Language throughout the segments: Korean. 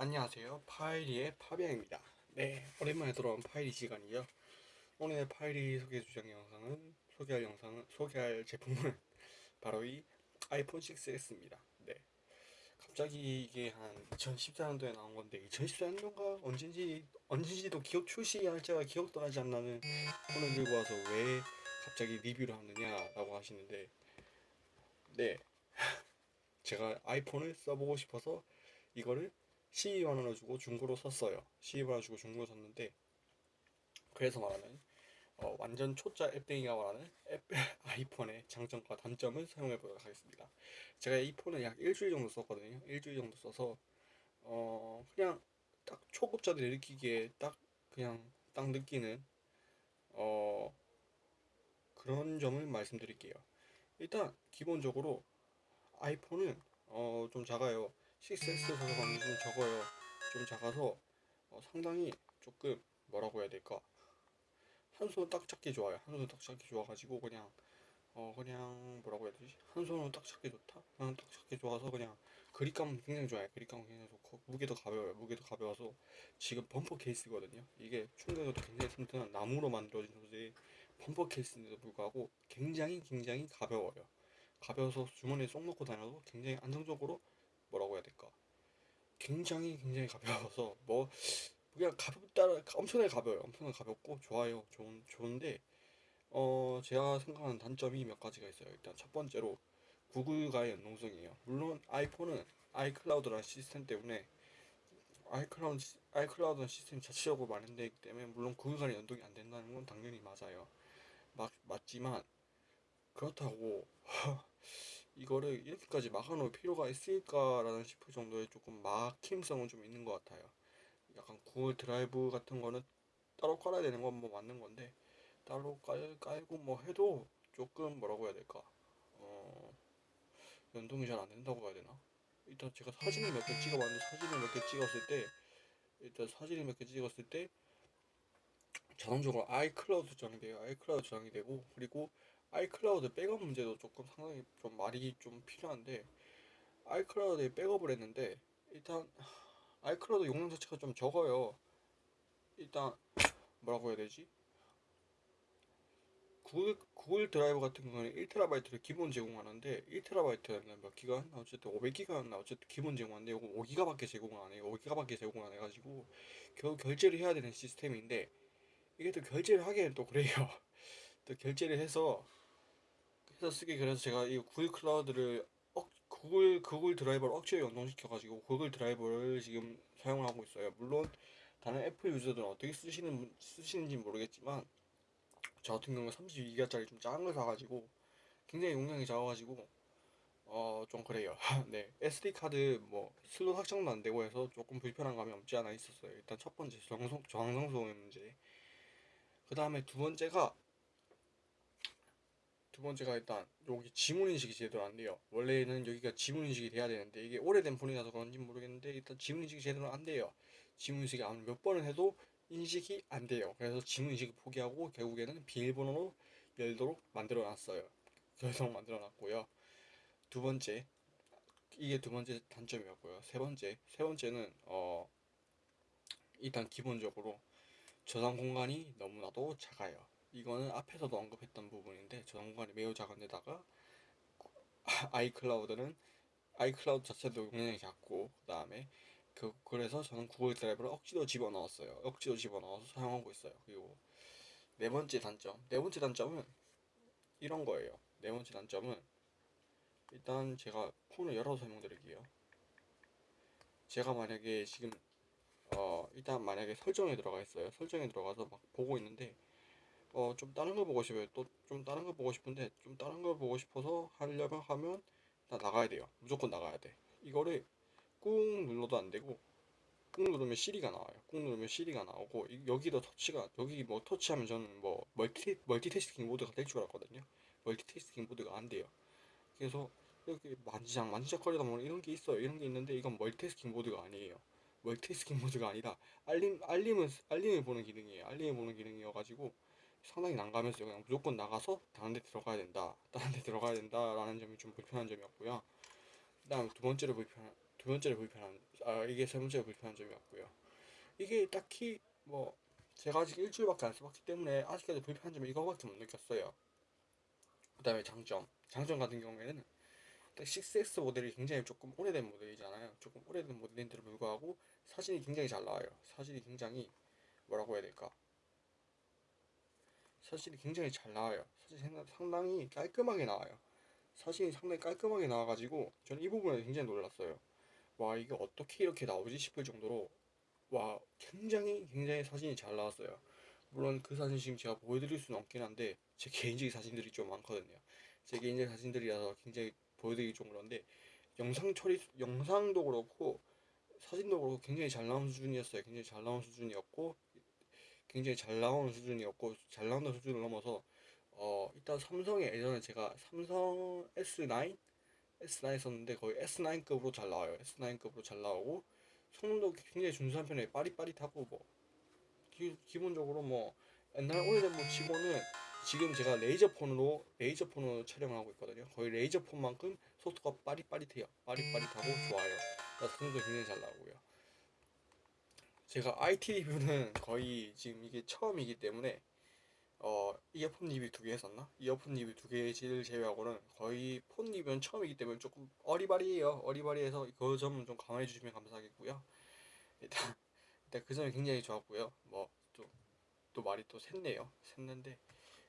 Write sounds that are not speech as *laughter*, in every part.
안녕하세요. 파이리의 파비앙입니다. 네 오랜만에 돌아온 파이리 시간이죠. 오늘의 파이리 소개 주장 영상은 소개할 영상은 소개할 제품은 *laughs* 바로 이 아이폰 6s입니다. 네. 갑자기 이게 한 2014년도에 나온 건데 2014년도가? 언젠지 언젠지도 기억 출시 날짜가 기억도 나지 않나는 폰을 들고 와서 왜 갑자기 리뷰를 하느냐 라고 하시는데 네. *laughs* 제가 아이폰을 써보고 싶어서 이거를 12만원을 주고 중고로 샀어요. 12만원 주고 중고로 샀는데 그래서 말하는 어, 완전 초짜 앱땡이가 말하는 앱, *laughs* 아이폰의 장점과 단점을 사용해 보도록 하겠습니다. 제가 이 폰을 약 일주일 정도 썼거든요. 일주일 정도 써서 어 그냥 딱 초급자들이 느끼기에 딱 그냥 딱 느끼는 어 그런 점을 말씀드릴게요. 일단 기본적으로 아이폰은 어 좀 작아요 6S 사서감이 좀 적어요. 좀 작아서 어 상당히 조금 뭐라고 해야 될까? 한 손은 딱 잡기 좋아요. 한 손은 딱 잡기 좋아가지고 그냥 어 그냥 뭐라고 해야 되지? 한 손은 딱 잡기 좋다. 그냥 딱 잡기 좋아서 그냥 그립감 굉장히 좋아요. 그립감 굉장히 좋고 무게도 가벼워요. 무게도 가벼워서 지금 범퍼 케이스거든요. 이게 충격에도 굉장히 튼튼한 나무로 만들어진 소재의 범퍼 케이스인데도 불구하고 굉장히 굉장히 가벼워요. 가벼워서 주머니에 쏙 넣고 다녀도 굉장히 안정적으로 뭐라고 해야 될까? 굉장히 굉장히 가벼워서 뭐 그냥 가볍다 엄청나게 가벼워요. 엄청나게 가볍고 좋아요. 좋은 좋은데 어 제가 생각하는 단점이 몇 가지가 있어요. 일단 첫 번째로 구글과의 연동성이에요. 물론 아이폰은 아이클라우드라는 시스템 때문에 아이클라우드 아이클라우드는 시스템 자체적으로 마련되어 있기 때문에 물론 구글과의 연동이 안 된다는 건 당연히 맞아요. 맞, 맞지만 그렇다고 *laughs* 이거를 이렇게까지 막아놓을 필요가 있을까라는 싶을 정도의 조금 막힘성은 좀 있는 것 같아요. 약간 구글 드라이브 같은 거는 따로 깔아야 되는 건 뭐 맞는 건데 따로 깔, 깔고 뭐 해도 조금 뭐라고 해야 될까? 어 연동이 잘 안 된다고 해야 되나? 일단 제가 사진을 몇 개 찍어봤는데 사진을 몇 개 찍었을 때 일단 사진을 몇 개 찍었을 때 자동적으로 아이클라우드 저장이 돼요. 아이클라우드 저장이 되고 그리고 아이클라우드 백업 문제도 조금 상당히 좀 말이 좀 필요한데 아이클라우드에 백업을 했는데 일단 아이클라우드 용량 자체가 좀 적어요. 일단 뭐라고 해야 되지? 구글, 구글 드라이브 같은 경우는 1TB를 기본 제공하는데 1TB였나 몇 기가? 어쨌든 500기가였나 어쨌든 기본 제공하는데 이거 5기가밖에 제공 안 해요. 5기가밖에 제공 안 해가지고 결국 결제를 해야 되는 시스템인데 이게 또 결제를 하기에는 또 그래요. *laughs* 또 결제를 해서 해서 쓰기 그래서 제가 이 구글 클라우드를 억, 구글 구글 드라이브를 억지로 연동시켜 가지고 구글 드라이브를 지금 사용하고 있어요. 물론 다른 애플 유저들은 어떻게 쓰시는 쓰시는지 모르겠지만 저 같은 경우는 32기가짜리 좀 작은 걸 사가지고 굉장히 용량이 작아가지고 어 좀 그래요. *laughs* 네 SD 카드 뭐 슬롯 확장도 안 되고 해서 조금 불편한 감이 없지 않아 있었어요. 일단 첫 번째 저장성 저장소의 문제. 그 다음에 두 번째가 두 번째가 일단 여기 지문 인식이 제대로 안 돼요. 원래는 여기가 지문 인식이 돼야 되는데 이게 오래된 폰이라서 그런지 모르겠는데 일단 지문 인식이 제대로 안 돼요. 지문 인식이 아무리 몇 번을 해도 인식이 안 돼요. 그래서 지문 인식을 포기하고 결국에는 비밀번호로 열도록 만들어 놨어요. 열도록 만들어 놨고요. 두 번째 이게 두 번째 단점이었고요. 세 번째 세 번째는 어 일단 기본적으로 저장 공간이 너무나도 작아요. 이거는 앞에서도 언급했던 부분인데 저장 공간이 매우 작은 데다가 *laughs* 아이클라우드는 아이클라우드 자체도 용량이 작고 그 다음에 그 그래서 저는 구글 드라이브를 억지로 집어넣었어요. 억지로 집어넣어서 사용하고 있어요. 그리고 네 번째 단점 네 번째 단점은 이런 거예요. 네 번째 단점은 일단 제가 폰을 열어서 설명드릴게요. 제가 만약에 지금 어 일단 만약에 설정에 들어가 있어요. 설정에 들어가서 막 보고 있는데 어, 좀 다른 거 보고 싶어요. 또 좀 다른 거 보고 싶은데 좀 다른 거 보고 싶어서 하려면 하면 나 나가야 돼요. 무조건 나가야 돼. 이거를 꾹 눌러도 안 되고 꾹 누르면 시리가 나와요. 꾹 누르면 시리가 나오고 여기도 터치가 여기 뭐 터치하면 저는 뭐 멀티 멀티태스킹 모드가 될 줄 알았거든요. 멀티태스킹 모드가 안 돼요. 그래서 이렇게 만지작 만지작거리다 보면 이런 게 있어요. 이런 게 있는데 이건 멀티태스킹 모드가 아니에요. 멀티태스킹 모드가 아니라 알림 알림은 알림을 보는 기능이에요. 알림을 보는 기능이어가지고 상당히 난감했어요. 그냥 무조건 나가서 다른 데 들어가야 된다. 다른 데 들어가야 된다라는 점이 좀 불편한 점이었고요. 그 다음 두 번째로 불편한 두 번째로 불편한 아 이게 세 번째로 불편한 점이었고요. 이게 딱히 뭐 제가 아직 일주일밖에 안 써봤기 때문에 아직까지 불편한 점이 이거밖에 못 느꼈어요. 그 다음에 장점 장점 같은 경우에는 6S 모델이 굉장히 조금 오래된 모델이잖아요. 조금 오래된 모델인데도 불구하고 사진이 굉장히 잘 나와요. 사진이 굉장히 뭐라고 해야 될까? 사진이 굉장히 잘 나와요. 상당- 상당히 깔끔하게 나와요. 사진이 상당히 깔끔하게 나와가지고 저는 이 부분에 굉장히 놀랐어요. 와 이게 어떻게 이렇게 나오지 싶을 정도로 와 굉장히 굉장히 사진이 잘 나왔어요. 물론 그 사진 지금 제가 보여드릴 수는 없긴 한데 제 개인적인 사진들이 좀 많거든요. 제 개인적인 사진들이라서 굉장히 보여드리기 좀 그런데 영상 처리 영상도 그렇고 사진도 그렇고 굉장히 잘 나온 수준이었어요. 굉장히 잘 나온 수준이었고 굉장히 잘 나오는 수준이었고 잘 나온다는 수준을 넘어서 어 일단 삼성의 예전에 제가 삼성 S9 S9 썼는데 거의 S9급으로 잘 나와요. S9급으로 잘 나오고 성능도 굉장히 준수한 편에 빠릿빠릿하고 뭐 기, 기본적으로 뭐 옛날 오래된 뭐 치고는 지금 제가 레이저폰으로 레이저폰으로 촬영을 하고 있거든요. 거의 레이저폰만큼 속도가 빠릿빠릿해요. 빠릿빠릿하고 좋아요. 성능도 굉장히 잘 나오고요. 제가 IT 리뷰는 *laughs* 거의 지금 이게 처음이기 때문에 어 이어폰 리뷰 두 개 했었나? 이어폰 리뷰 두 개를 제외하고는 거의 폰 리뷰는 처음이기 때문에 조금 어리바리해요. 어리바리해서 그 점은 좀 감안해 주시면 감사하겠고요. 일단 *laughs* 일단 그 점이 굉장히 좋았고요. 뭐또또 말이 또 샜네요. 샜는데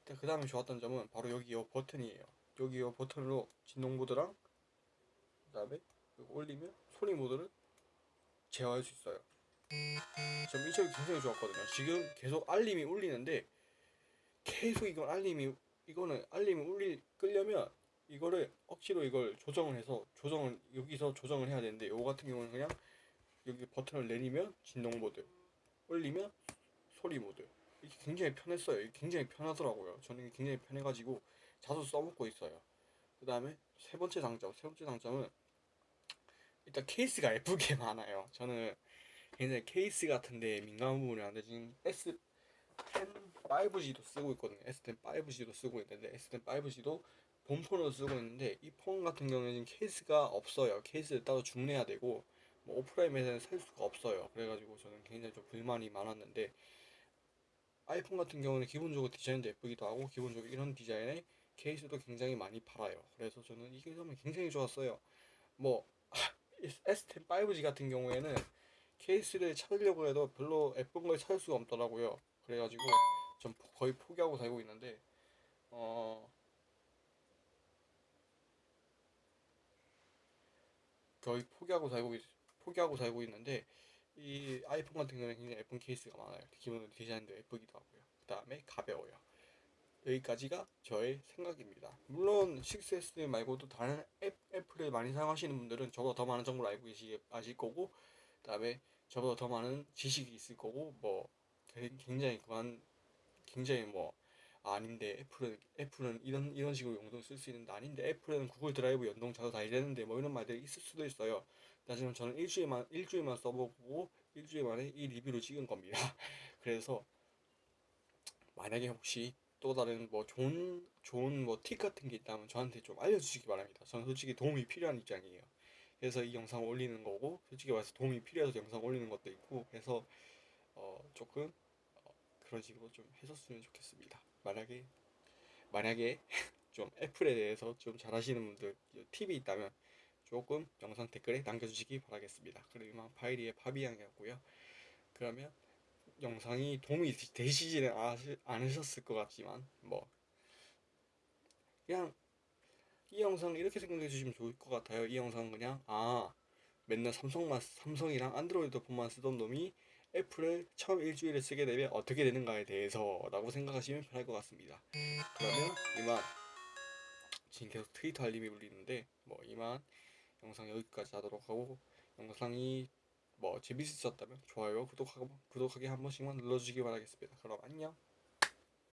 일단 그 다음에 좋았던 점은 바로 여기 이 버튼이에요. 여기 이 버튼으로 진동 모드랑 그 다음에 이거 올리면 소리 모드를 제어할 수 있어요. 전이 점이 굉장히 좋았거든요. 지금 계속 알림이 울리는데 계속 이건 알림이 이거는 알림이 울리 끄려면 이거를 억지로 이걸 조정을 해서 조정을 여기서 조정을 해야 되는데 요거 같은 경우는 그냥 여기 버튼을 내리면 진동 모드 올리면 소리 모드 이게 굉장히 편했어요. 이게 굉장히 편하더라고요. 저는 이게 굉장히 편해가지고 자주 써먹고 있어요. 그 다음에 세 번째 장점 세 번째 장점은 일단 케이스가 *laughs* 예쁘게 많아요. 저는 굉장히 케이스 같은데 민감한 부분인데. 지금 S10 5G도 쓰고 있거든요. S10 5G도 쓰고 있는데 S10 5G도 본폰으로 쓰고 있는데 이 폰 같은 경우에는 케이스가 없어요. 케이스를 따로 주문해야 되고 뭐 오프라인에서는 살 수가 없어요. 그래가지고 저는 굉장히 좀 불만이 많았는데 아이폰 같은 경우는 기본적으로 디자인도 예쁘기도 하고 기본적으로 이런 디자인의 케이스도 굉장히 많이 팔아요. 그래서 저는 이게 점이 굉장히 좋았어요. 뭐 *laughs* S10 5G 같은 경우에는 케이스를 찾으려고 해도 별로 예쁜 걸 찾을 수가 없더라고요. 그래가지고 전 포- 거의 포기하고 살고 있는데 어 거의 포기하고 살고 있, 포기하고 살고 있는데 이 아이폰 같은 경우는 굉장히 예쁜 케이스가 많아요. 기본 디자인도 예쁘기도 하고요. 그 다음에 가벼워요. 여기까지가 저의 생각입니다. 물론 6S 말고도 다른 앱, 애플을 많이 사용하시는 분들은 저보다 더 많은 정보를 알고 계시 아실 거고, 그다음에 저보다 더 많은 지식이 있을 거고, 뭐 게- 굉장히 그한 굉장히 뭐 아, 아닌데 애플은 애플은 이런 이런 식으로 용도를 쓸 수 있는데 아닌데 애플은 구글 드라이브 연동 자주 다 이랬는데 뭐 이런 말들이 있을 수도 있어요. 하지만 저는 일주일만 일주일만 써보고 일주일 만에 이 리뷰를 찍은 겁니다. *laughs* 그래서 만약에 혹시 또 다른 뭐 좋은 좋은 뭐 팁 같은 게 있다면 저한테 좀 알려주시기 바랍니다. 저는 솔직히 도움이 필요한 입장이에요. 그래서 이 영상 을 올리는 거고 솔직히 말해서 도움이 필요해서 영상 올리는 것도 있고 그래서 어 조금 어 그런 식으로 좀 해줬으면 좋겠습니다. 만약에 만약에 *laughs* 좀 애플에 대해서 좀 잘하시는 분들 팁이 있다면 조금 영상 댓글에 남겨주시기 바라겠습니다. 이만 파이리의 파비앙이었고요. 그러면 영상이 도움이 되시지는 않으- 않으셨을 것 같지만 뭐 그냥 이 영상 이렇게 생각해 주시면 좋을 것 같아요. 이 영상은 그냥 아 맨날 삼성만 삼성이랑 안드로이드 폰만 쓰던 놈이 애플을 처음 일주일에 쓰게 되면 어떻게 되는가에 대해서 라고 생각하시면 편할 것 같습니다. 그러면 이만 지금 계속 트위터 알림이 울리는데 뭐 이만 영상 여기까지 하도록 하고 영상이 뭐 재밌으셨다면 좋아요 구독하고 구독하기 한 번씩만 눌러주시기 바라겠습니다. 그럼 안녕.